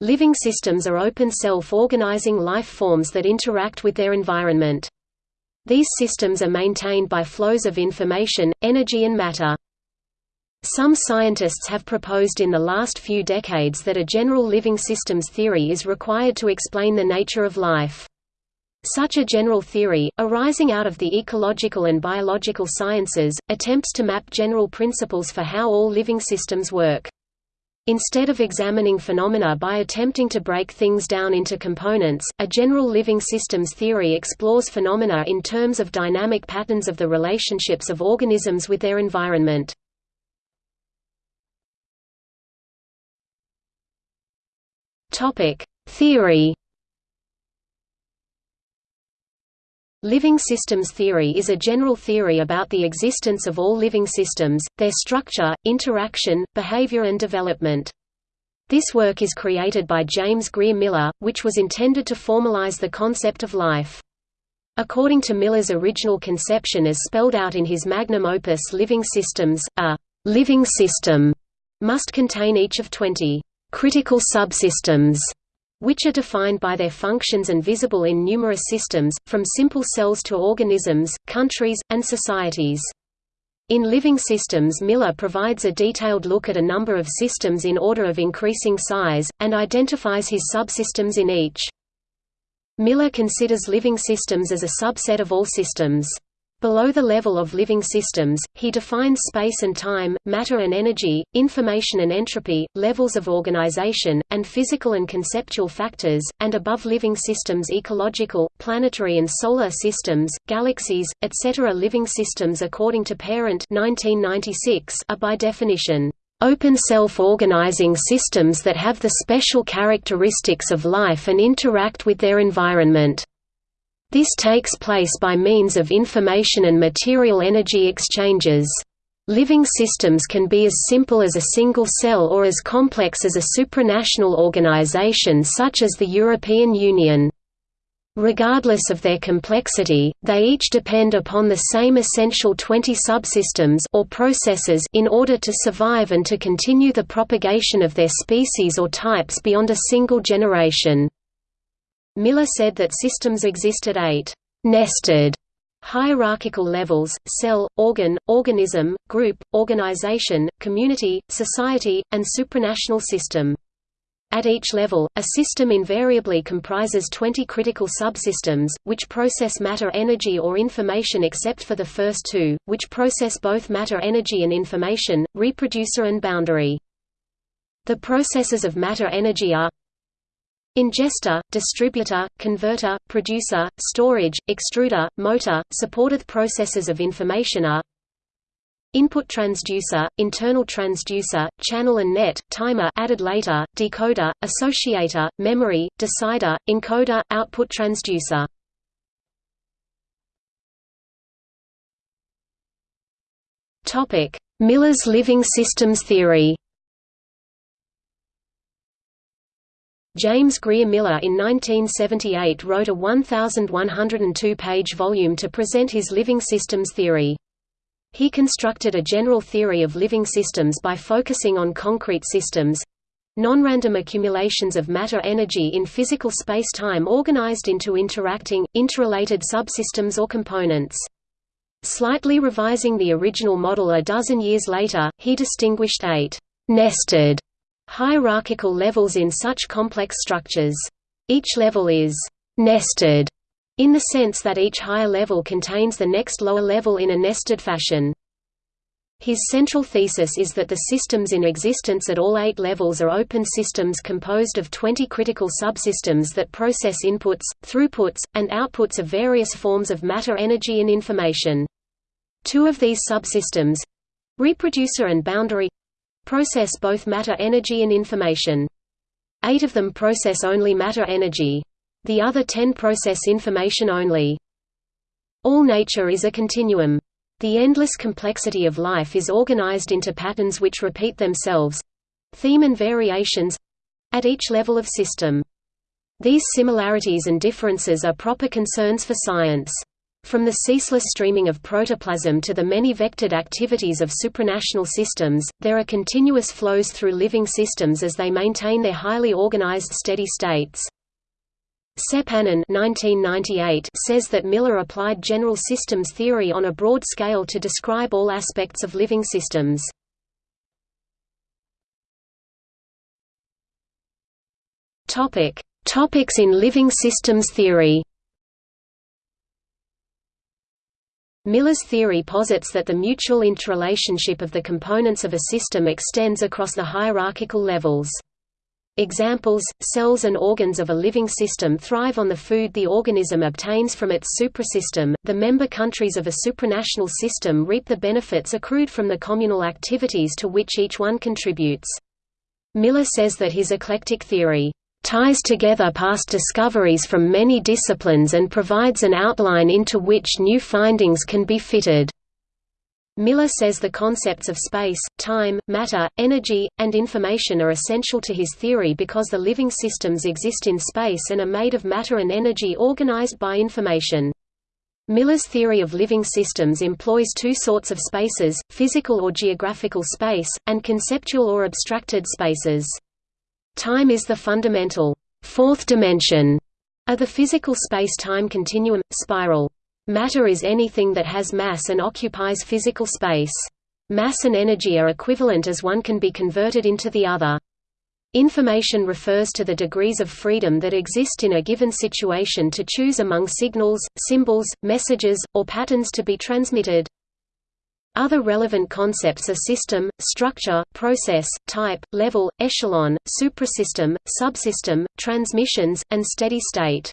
Living systems are open self-organizing life forms that interact with their environment. These systems are maintained by flows of information, energy and matter. Some scientists have proposed in the last few decades that a general living systems theory is required to explain the nature of life. Such a general theory, arising out of the ecological and biological sciences, attempts to map general principles for how all living systems work. Instead of examining phenomena by attempting to break things down into components, a general living systems theory explores phenomena in terms of dynamic patterns of the relationships of organisms with their environment. Topic: Theory. Living systems theory is a general theory about the existence of all living systems, their structure, interaction, behavior and development. This work is created by James Grier Miller, which was intended to formalize the concept of life. According to Miller's original conception as spelled out in his magnum opus Living Systems, a «living system» must contain each of 20 critical subsystems, which are defined by their functions and visible in numerous systems, from simple cells to organisms, countries, and societies. In Living Systems Miller provides a detailed look at a number of systems in order of increasing size, and identifies his subsystems in each. Miller considers living systems as a subset of all systems. Below the level of living systems, he defines space and time, matter and energy, information and entropy, levels of organization, and physical and conceptual factors, and above living systems ecological, planetary and solar systems, galaxies, etc. Living systems according to Parent 1996 are by definition, "...open self-organizing systems that have the special characteristics of life and interact with their environment." This takes place by means of information and material energy exchanges. Living systems can be as simple as a single cell or as complex as a supranational organization such as the European Union. Regardless of their complexity, they each depend upon the same essential 20 subsystems or processes in order to survive and to continue the propagation of their species or types beyond a single generation. Miller said that systems exist at eight nested hierarchical levels cell, organ, organism, group, organization, community, society, and supranational system. At each level, a system invariably comprises 20 critical subsystems, which process matter energy or information except for the first two, which process both matter energy and information, reproducer and boundary. The processes of matter energy are Ingester, distributor, converter, producer, storage, extruder, motor, supported processes of information are Input transducer, internal transducer, channel and net, timer added later, decoder, associator, memory, decider, encoder, output transducer. Miller's living systems theory. James Grier Miller in 1978 wrote a 1,102-page volume to present his living systems theory. He constructed a general theory of living systems by focusing on concrete systems non-random accumulations of matter energy in physical space-time organized into interacting, interrelated subsystems or components. Slightly revising the original model a dozen years later, he distinguished eight nested hierarchical levels in such complex structures. Each level is «nested» in the sense that each higher level contains the next lower level in a nested fashion. His central thesis is that the systems in existence at all eight levels are open systems composed of 20 critical subsystems that process inputs, throughputs, and outputs of various forms of matter energy and information. Two of these subsystems—reproducer and boundary process both matter energy and information. Eight of them process only matter energy. The other ten process information only. All nature is a continuum. The endless complexity of life is organized into patterns which repeat themselves—theme and variations—at each level of system. These similarities and differences are proper concerns for science. From the ceaseless streaming of protoplasm to the many vectored activities of supranational systems, there are continuous flows through living systems as they maintain their highly organized steady states. Seppänen says that Miller applied general systems theory on a broad scale to describe all aspects of living systems. Topic: Topics in living systems theory. Miller's theory posits that the mutual interrelationship of the components of a system extends across the hierarchical levels. Examples, cells and organs of a living system thrive on the food the organism obtains from its suprasystem, the member countries of a supranational system reap the benefits accrued from the communal activities to which each one contributes. Miller says that his eclectic theory ties together past discoveries from many disciplines and provides an outline into which new findings can be fitted. Miller says the concepts of space, time, matter, energy, and information are essential to his theory because the living systems exist in space and are made of matter and energy organized by information. Miller's theory of living systems employs two sorts of spaces, physical or geographical space, and conceptual or abstracted spaces. Time is the fundamental fourth dimension of the physical space-time continuum, spiral. Matter is anything that has mass and occupies physical space. Mass and energy are equivalent as one can be converted into the other. Information refers to the degrees of freedom that exist in a given situation to choose among signals, symbols, messages, or patterns to be transmitted. Other relevant concepts are system, structure, process, type, level, echelon, suprasystem, subsystem, transmissions, and steady state.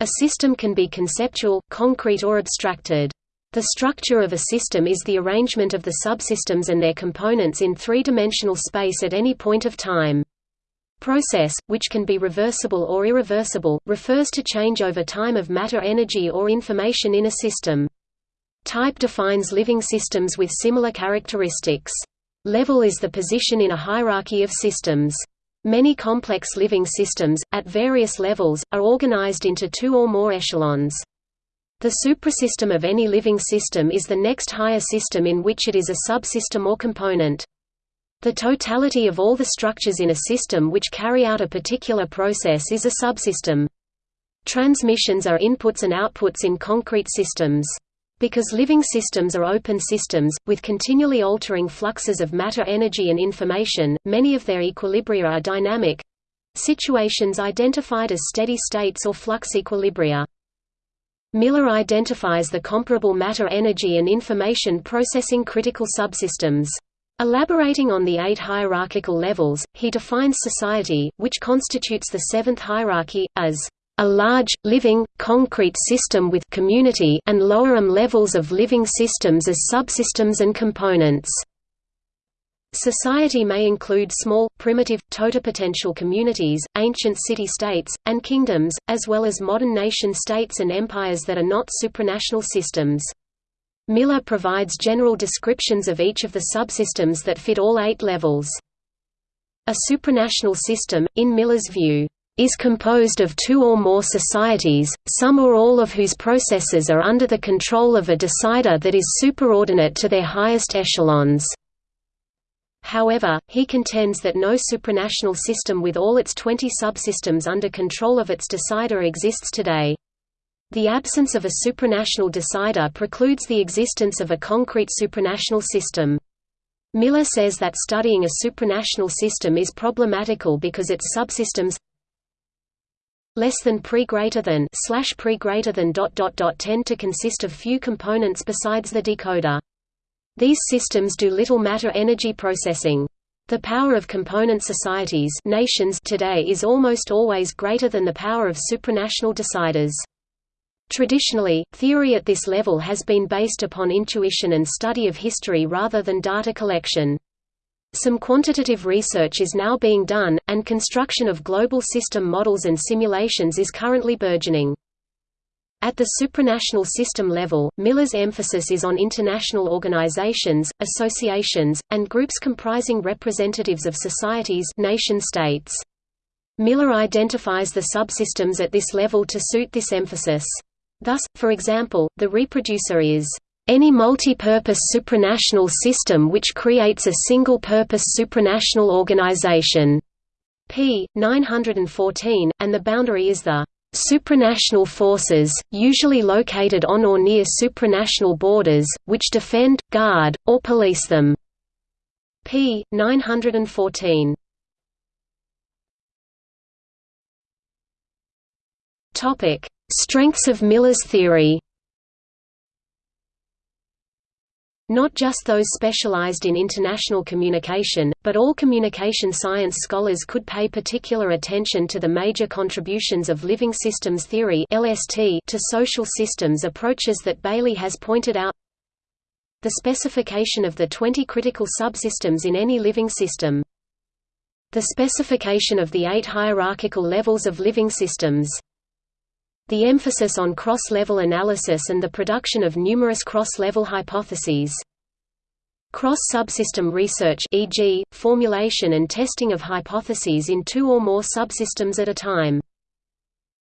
A system can be conceptual, concrete or abstracted. The structure of a system is the arrangement of the subsystems and their components in three-dimensional space at any point of time. Process, which can be reversible or irreversible, refers to change over time of matter energy or information in a system. Type defines living systems with similar characteristics. Level is the position in a hierarchy of systems. Many complex living systems, at various levels, are organized into two or more echelons. The suprasystem of any living system is the next higher system in which it is a subsystem or component. The totality of all the structures in a system which carry out a particular process is a subsystem. Transmissions are inputs and outputs in concrete systems. Because living systems are open systems, with continually altering fluxes of matter energy and information, many of their equilibria are dynamic situations identified as steady states or flux equilibria. Miller identifies the comparable matter energy and information processing critical subsystems. Elaborating on the eight hierarchical levels, he defines society, which constitutes the seventh hierarchy, as a large, living, concrete system with community and lower-m levels of living systems as subsystems and components. Society may include small, primitive, totipotential communities, ancient city-states, and kingdoms, as well as modern nation-states and empires that are not supranational systems. Miller provides general descriptions of each of the subsystems that fit all eight levels. A supranational system, in Miller's view, is composed of two or more societies, some or all of whose processes are under the control of a decider that is superordinate to their highest echelons. However, he contends that no supranational system with all its 20 subsystems under control of its decider exists today. The absence of a supranational decider precludes the existence of a concrete supranational system. Miller says that studying a supranational system is problematical because its subsystems less than pre greater than slash pre greater than dot dot dot tend to consist of few components besides the decoder. These systems do little matter energy processing. The power of component societies nations today is almost always greater than the power of supranational deciders. Traditionally, theory at this level has been based upon intuition and study of history rather than data collection. Some quantitative research is now being done, and construction of global system models and simulations is currently burgeoning. At the supranational system level, Miller's emphasis is on international organizations, associations, and groups comprising representatives of societies nation-states. Miller identifies the subsystems at this level to suit this emphasis. Thus, for example, the reproducer is any multi-purpose supranational system which creates a single-purpose supranational organization. p. 914, and the boundary is the supranational forces, usually located on or near supranational borders, which defend, guard, or police them. p. 914. Topic: Strengths of Miller's theory. Not just those specialized in international communication, but all communication science scholars could pay particular attention to the major contributions of living systems theory to social systems approaches that Bailey has pointed out. The specification of the 20 critical subsystems in any living system. The specification of the eight hierarchical levels of living systems. The emphasis on cross-level analysis and the production of numerous cross-level hypotheses. Cross-subsystem research e.g., formulation and testing of hypotheses in two or more subsystems at a time.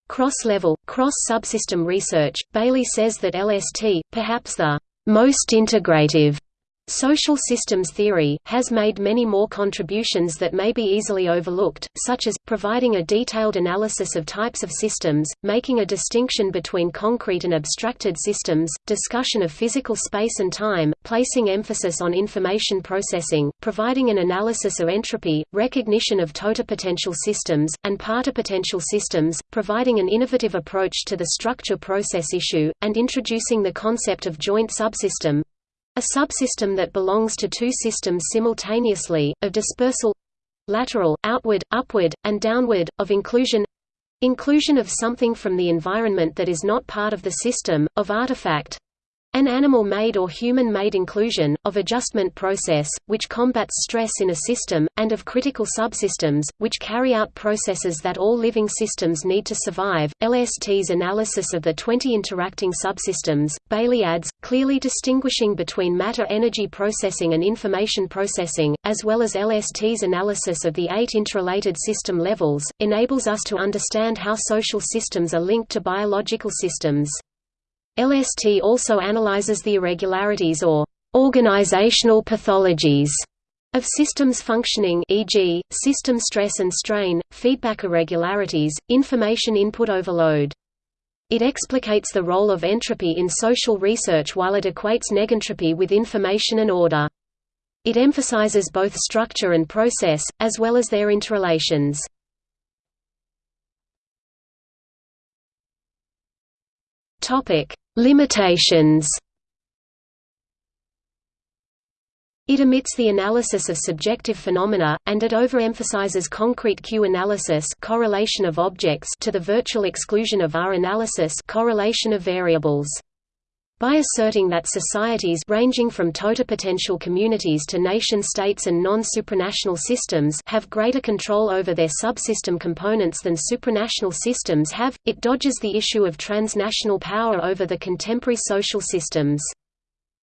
Cross-level, cross-subsystem research, Bailey says that LST, perhaps the most integrative Social systems theory, has made many more contributions that may be easily overlooked, such as, providing a detailed analysis of types of systems, making a distinction between concrete and abstracted systems, discussion of physical space and time, placing emphasis on information processing, providing an analysis of entropy, recognition of totipotential systems, and partipotential systems, providing an innovative approach to the structure-process issue, and introducing the concept of joint subsystem, a subsystem that belongs to two systems simultaneously, of dispersal lateral, outward, upward, and downward, of inclusion inclusion of something from the environment that is not part of the system, of artifact an animal-made or human-made inclusion, of adjustment process, which combats stress in a system, and of critical subsystems, which carry out processes that all living systems need to survive. LST's analysis of the 20 interacting subsystems, Bailey adds, clearly distinguishing between matter-energy processing and information processing, as well as LST's analysis of the eight interrelated system levels, enables us to understand how social systems are linked to biological systems. LST also analyzes the irregularities or organizational pathologies of systems functioning e.g., system stress and strain, feedback irregularities, information input overload. It explicates the role of entropy in social research while it equates negentropy with information and order. It emphasizes both structure and process, as well as their interrelations. Limitations. It omits the analysis of subjective phenomena, and it overemphasizes concrete Q analysis correlation of objects to the virtual exclusion of R analysis correlation of variables. By asserting that societies ranging from totipotential communities to nation-states and non-supranational systems have greater control over their subsystem components than supranational systems have, it dodges the issue of transnational power over the contemporary social systems.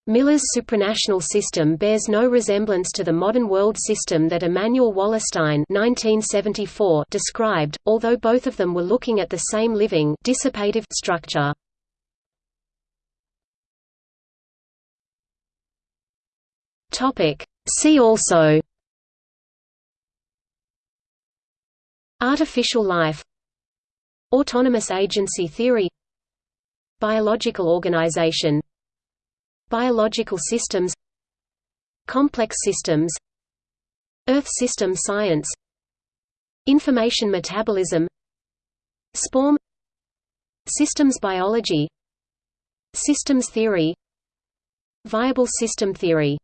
Miller's supranational system bears no resemblance to the modern world system that Immanuel Wallerstein 1974 described, although both of them were looking at the same living dissipative structure. Topic. See also Artificial life Autonomous agency theory Biological organization Biological systems Complex systems Earth system science Information metabolism Spome Systems biology Systems theory Viable system theory